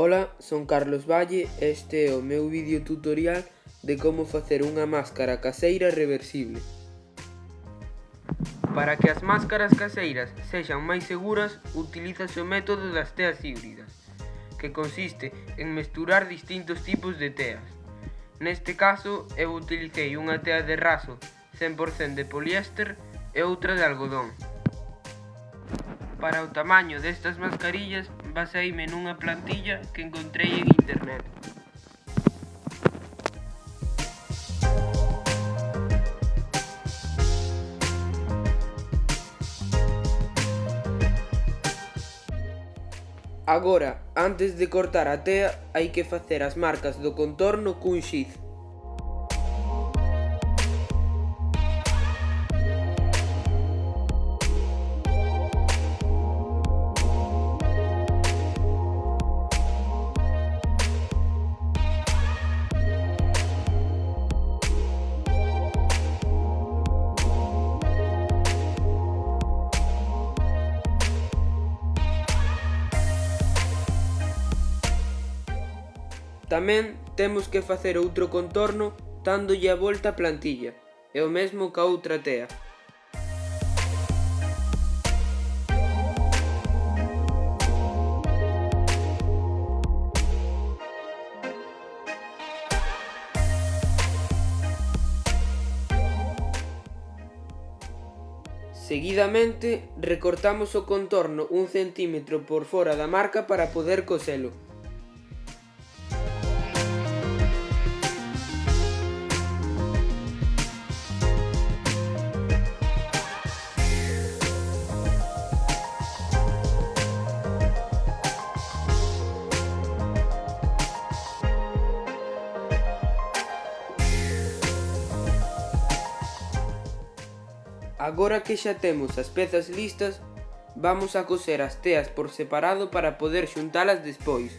Ola, son Carlos Valle e este é o meu vídeo tutorial de como facer unha máscara caseira reversible. Para que as máscaras caseiras sexan máis seguras, utilízase o método das teas híbridas, que consiste en mesturar distintos tipos de teas. Neste caso, eu utilicei unha tea de raso 100% de poliéster e outra de algodón. Para o tamaño destas mascarillas baseime nunha plantilla que encontrei en internet. Agora, antes de cortar a tea, hai que facer as marcas do contorno cun xiz. Tamén temos que facer outro contorno dándolle a volta a plantilla, e o mesmo ca outra tea. Seguidamente recortamos o contorno un centímetro por fora da marca para poder coselo. Agora que xa temos as pezas listas, vamos a coser as teas por separado para poder xuntalas despois.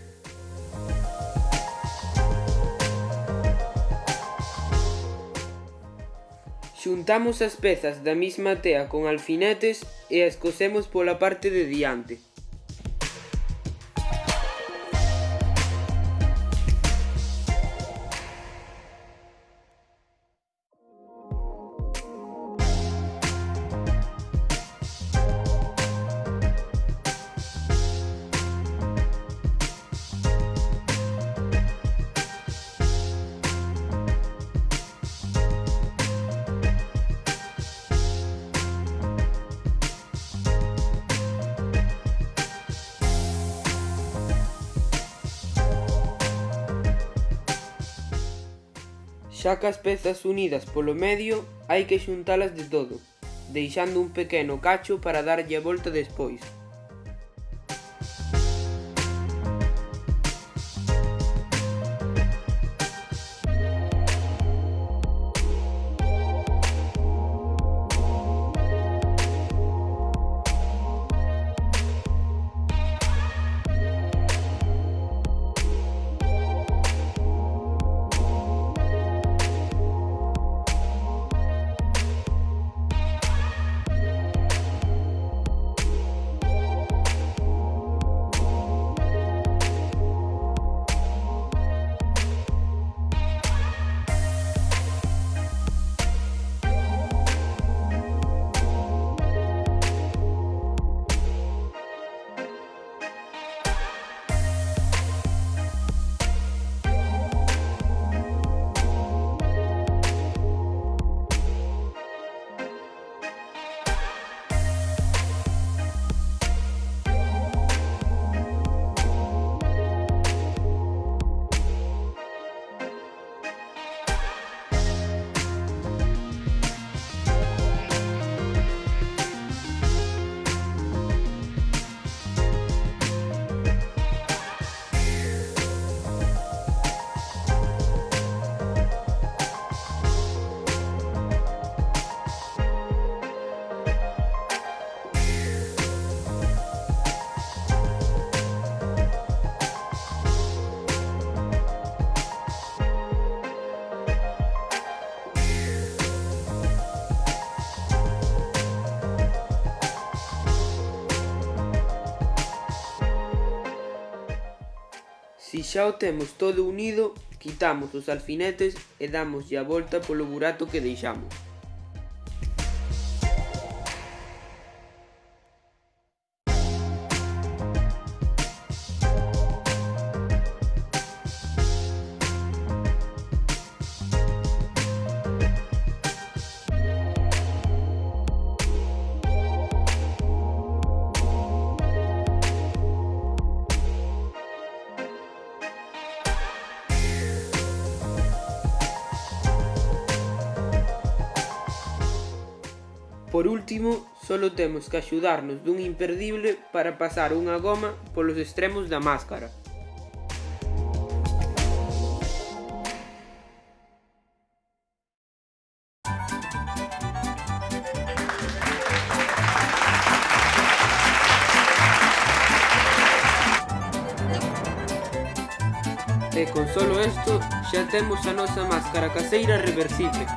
Xuntamos as pezas da mesma tea con alfinetes e as cosemos pola parte de diante. Xa que as pezas unidas polo medio hai que xuntalas de todo, deixando un pequeno cacho para darlle a volta despois. Si xa o temos todo unido, quitamos os alfinetes e damoslle a volta polo burato que deixamos. Por último, solo temos que axudarnos dun imperdible para pasar unha goma polos extremos da máscara. E con solo isto xa temos a máscara caseira reversible.